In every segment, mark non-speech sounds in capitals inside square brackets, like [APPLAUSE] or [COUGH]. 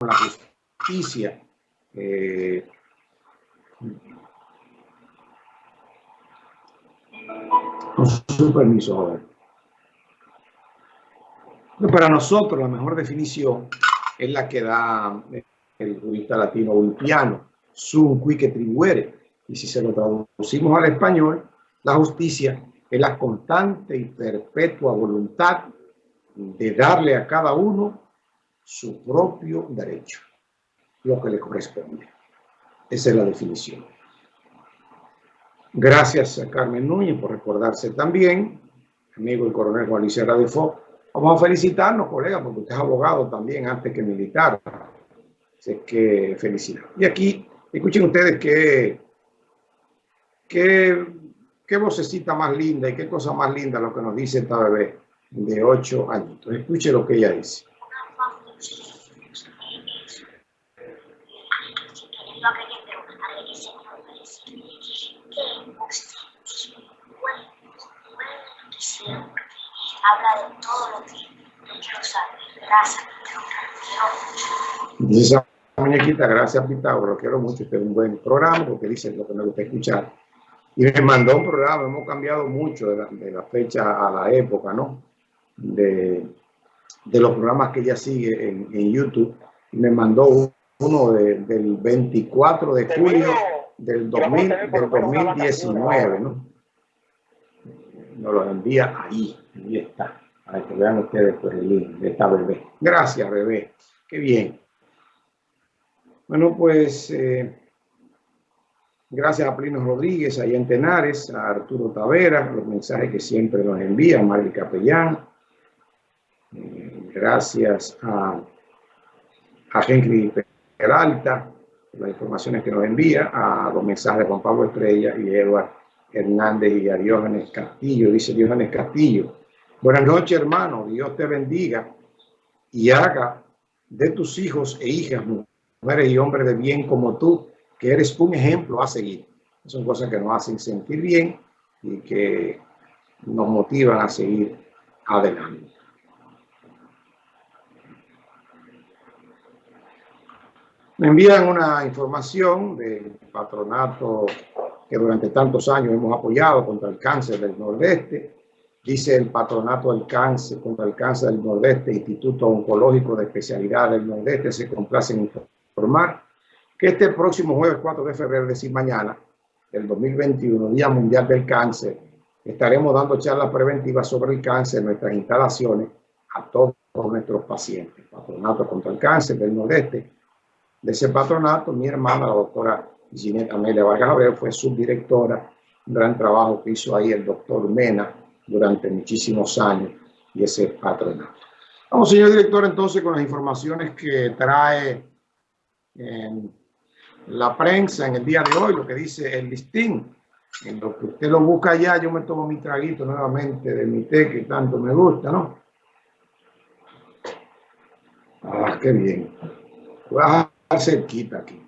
la justicia. Eh, con su permiso, Para nosotros la mejor definición es la que da el jurista latino Ulpiano, sum quique tribuere. Y si se lo traducimos al español, la justicia es la constante y perpetua voluntad de darle a cada uno su propio derecho, lo que le corresponde. Esa es la definición. Gracias a Carmen Núñez por recordarse también, amigo el coronel Juan Luis Radefo. Vamos a felicitarnos, colega, porque usted es abogado también antes que militar. Así que felicidades. Y aquí, escuchen ustedes qué, qué, qué vocecita más linda y qué cosa más linda lo que nos dice esta bebé de 8 añitos. Escuche lo que ella dice. Muñequita, gracias lo quiero mucho, este es un buen programa lo que me gusta escuchar. Y me mandó un programa, hemos cambiado mucho de la, fecha a la época, ¿no? De, los programas que ella sigue en, YouTube. Me mandó uno de, del 24 de julio del, 2000, del 2019, ¿no? Nos lo envía ahí. Ahí está. Para que vean ustedes pues, el link de esta bebé. Gracias, bebé. Qué bien. Bueno, pues eh, gracias a Plino Rodríguez, a Ian Tenares, a Arturo Tavera, los mensajes que siempre nos envía, Marley Capellán. Eh, gracias a, a Henry Peralta, las informaciones que nos envía, a los mensajes de Juan Pablo Estrella y Eduardo Hernández y a Diógenes Castillo. Dice Diógenes Castillo, Buenas noches, hermano. Dios te bendiga y haga de tus hijos e hijas, mujeres y hombres de bien como tú, que eres un ejemplo a seguir. Son cosas que nos hacen sentir bien y que nos motivan a seguir adelante. Me envían una información del patronato que durante tantos años hemos apoyado contra el cáncer del Nordeste dice el Patronato del Cáncer contra el Cáncer del Nordeste, Instituto Oncológico de Especialidad del Nordeste, se complace en informar que este próximo jueves 4 de febrero, es decir, mañana, del 2021, Día Mundial del Cáncer, estaremos dando charlas preventivas sobre el cáncer en nuestras instalaciones a todos nuestros pacientes. Patronato contra el Cáncer del Nordeste. De ese patronato, mi hermana, la doctora Ginette Amelia Vargas Abreu, fue subdirectora. Un gran trabajo que hizo ahí el doctor Mena, durante muchísimos años y ese patronato. Vamos, señor director, entonces con las informaciones que trae la prensa en el día de hoy, lo que dice el listín. En lo que usted lo busca allá, yo me tomo mi traguito nuevamente de mi té que tanto me gusta, ¿no? Ah, qué bien. Voy a dejar cerquita aquí.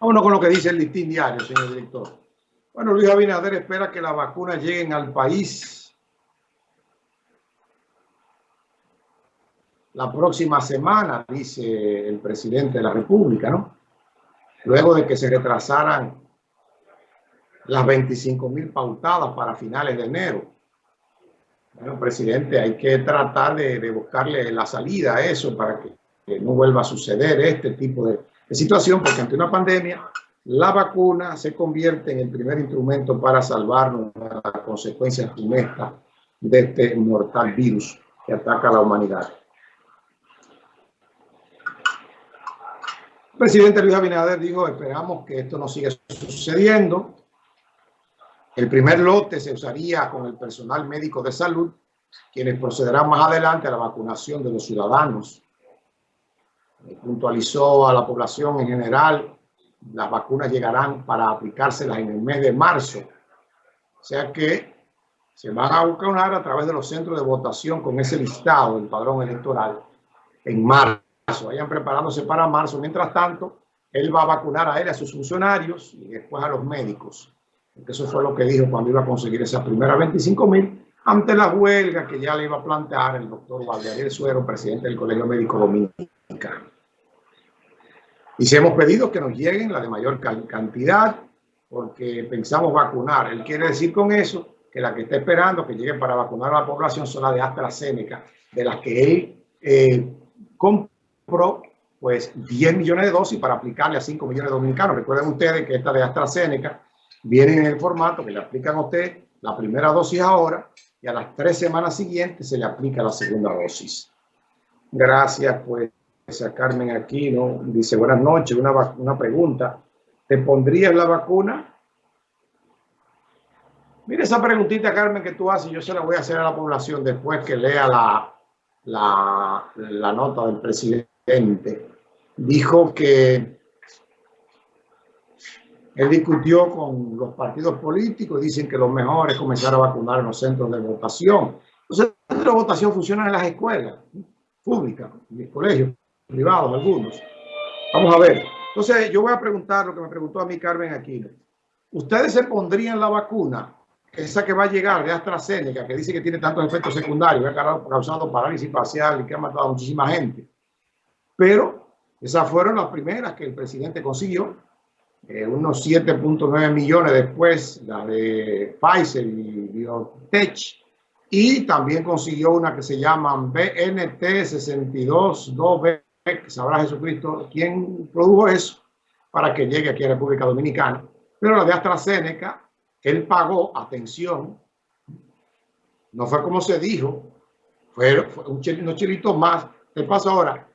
Vámonos con lo que dice el listín diario, señor director. Bueno, Luis Abinader espera que las vacunas lleguen al país la próxima semana, dice el presidente de la República, ¿no? Luego de que se retrasaran las 25 mil pautadas para finales de enero. Bueno, presidente, hay que tratar de, buscarle la salida a eso para que, no vuelva a suceder este tipo de situación, porque ante una pandemia la vacuna se convierte en el primer instrumento para salvarnos de las consecuencias funestas de este mortal virus que ataca a la humanidad. El presidente Luis Abinader dijo, esperamos que esto no siga sucediendo. El primer lote se usaría con el personal médico de salud, quienes procederán más adelante a la vacunación de los ciudadanos. Puntualizó a la población en general las vacunas llegarán para aplicárselas en el mes de marzo. O sea que se van a vacunar a través de los centros de votación con ese listado del padrón electoral en marzo. Vayan preparándose para marzo. Mientras tanto, él va a vacunar a él, a sus funcionarios y después a los médicos. Eso fue lo que dijo cuando iba a conseguir esas primeras 25 mil ante la huelga que ya le iba a plantear el doctor Valdeariel Suero, presidente del Colegio Médico Dominicano. Hemos pedido que nos lleguen la de mayor cantidad, porque pensamos vacunar. Él quiere decir con eso que la que está esperando que lleguen para vacunar a la población son las de AstraZeneca, de las que él eh, compró pues 10 millones de dosis para aplicarle a 5 millones de dominicanos. Recuerden ustedes que esta de AstraZeneca viene en el formato que le aplican a usted la primera dosis ahora y a las tres semanas siguientes se le aplica la segunda dosis. Gracias, pues, a Carmen Aquino. Dice, buenas noches, una, una pregunta. ¿Te pondrías la vacuna? Mira esa preguntita, Carmen, que tú haces, yo se la voy a hacer a la población después que lea la, la nota del presidente. Dijo que él discutió con los partidos políticos, dicen que lo mejor es comenzar a vacunar en los centros de votación. Los centros de votación funcionan en las escuelas públicas, en los colegios privados, algunos. Vamos a ver. Entonces, yo voy a preguntar lo que me preguntó a mí Carmen Aquino. ¿Ustedes se pondrían la vacuna, esa que va a llegar de AstraZeneca, que dice que tiene tantos efectos secundarios, que ha causado parálisis facial y que ha matado a muchísima gente? Pero esas fueron las primeras que el presidente consiguió eh, unos 7.9 millones después, la de Pfizer y Biotech, y también consiguió una que se llama BNT 622B, que sabrá Jesucristo quién produjo eso para que llegue aquí a República Dominicana. Pero la de AstraZeneca, él pagó, atención, no fue como se dijo, fue, un unos chilitos más. Te paso ahora,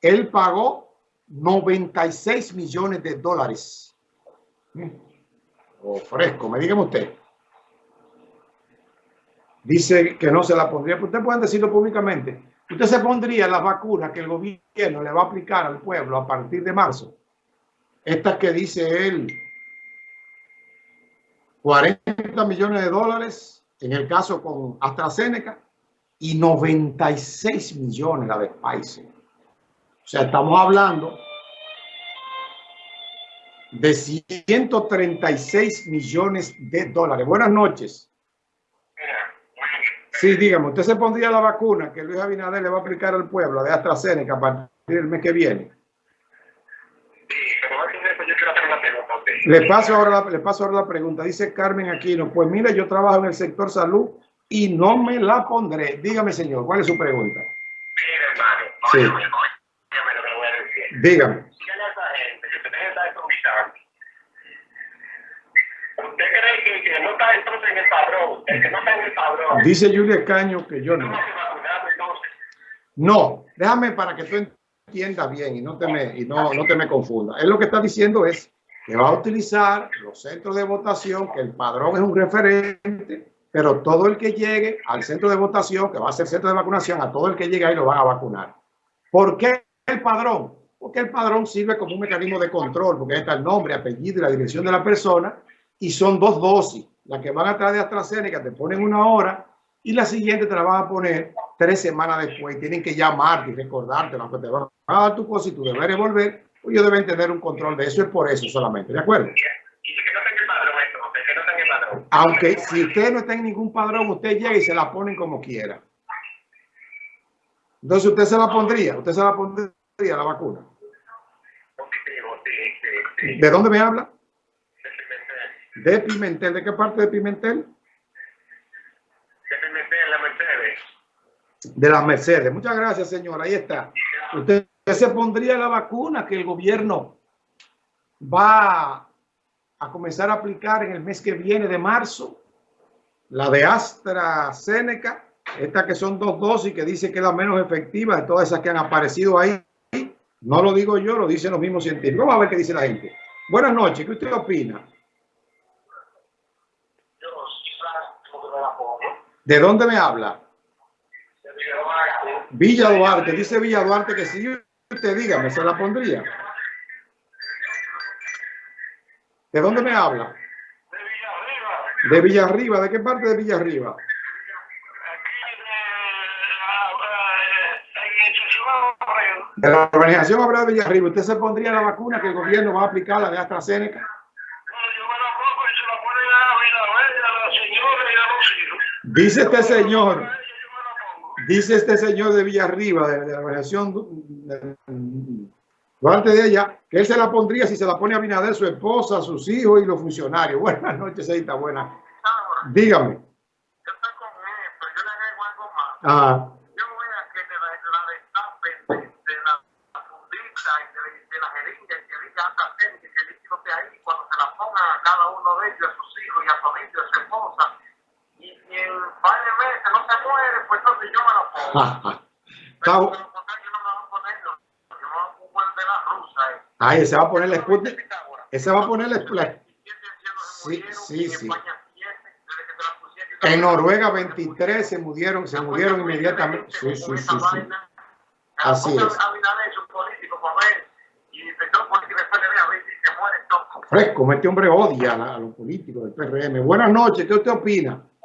él pagó 96 millones de dólares. O fresco, me dígame usted. Dice que no se la pondría. Usted pueden decirlo públicamente. Usted se pondría las vacunas que el gobierno le va a aplicar al pueblo a partir de marzo. Estas que dice él, 40 millones de dólares en el caso con AstraZeneca y 96 millones la de Pfizer. O sea, estamos hablando de 136 millones de dólares. Buenas noches. Sí, dígame, ¿usted se pondría la vacuna que Luis Abinader le va a aplicar al pueblo de AstraZeneca a partir del mes que viene? Le paso, ahora la, le paso ahora la pregunta. Dice Carmen Aquino, pues mire, yo trabajo en el sector salud y no me la pondré. Dígame, señor, ¿cuál es su pregunta? Mire, hermano, sí. Dígame. Dígale a esa gente que usted está improvisando. ¿Usted cree que, que no está entonces en el padrón? El que no está en el padrón. Dice Julia Caño que yo no. No, déjame para que tú entiendas bien y no te me, y no, no te me confunda. Él lo que está diciendo es que va a utilizar los centros de votación, que el padrón es un referente, pero todo el que llegue al centro de votación, que va a ser centro de vacunación, a todo el que llegue ahí lo van a vacunar. ¿Por qué el padrón? Porque el padrón sirve como un mecanismo de control, porque está el nombre, apellido y la dirección de la persona, y son dos dosis. La que van a traer de AstraZeneca te ponen una hora y la siguiente te la van a poner tres semanas después. Tienen que llamarte y recordarte, aunque te van a dar tu cosa y tú deberes volver, pues ellos deben tener un control de eso, es por eso solamente, ¿de acuerdo? Aunque si usted no está en ningún padrón, usted llega y se la ponen como quiera. Entonces usted se la pondría, usted se la pondría la vacuna. ¿De dónde me habla? De Pimentel. ¿De qué parte de Pimentel? De Pimentel, la Mercedes. De las Mercedes. Muchas gracias, señora. Ahí está. Usted se pondría la vacuna que el gobierno va a comenzar a aplicar en el mes que viene de marzo. La de AstraZeneca. Esta que son dos dosis que dice que es la menos efectiva de todas esas que han aparecido ahí. No lo digo yo, lo dicen los mismos científicos. Vamos a ver qué dice la gente. Buenas noches, ¿qué usted opina? ¿De dónde me habla? Villa Duarte. Dice Villa Duarte que si usted dígame, se la pondría. ¿De dónde me habla? De Villarriba. ¿De qué parte de Villarriba? De la organización Abraham Villarriba, ¿usted se pondría la vacuna que el gobierno va a aplicar, la de AstraZeneca? Dice este señor, Yo me lo pongo. dice este señor de Villarriba, de, de la organización de- Duarte de ella, que él se la pondría si se la pone a Binader, su esposa, sus hijos y los funcionarios. [LAUGHS] Buenas noches, Seita, buenas. Dígame. yo estoy con esto, yo le agrego algo más. Ah, Yo voy a que de la, de la destapen de, de la fundita y de, de la jeringa y que diga AstraZeneca y que el líquido esté ahí cuando se la pongan a cada uno de ellos, a sus hijos y a su amigo y a su esposa. Y si en varios meses muere, pues entonces yo me lo pongo. [LAUGHS] Pero yo no me voy a ponerlo. Yo me voy a poner de la rusa. eh. Ahí se va a poner la. Pitágoras. Ese va a poner la, Sí, Sí, sí. En Noruega 23 se murieron, se murieron inmediatamente. Sí, sí, sí, sí. Así es. Fresco, este hombre odia a los políticos del PRM. Buenas noches, ¿qué usted opina?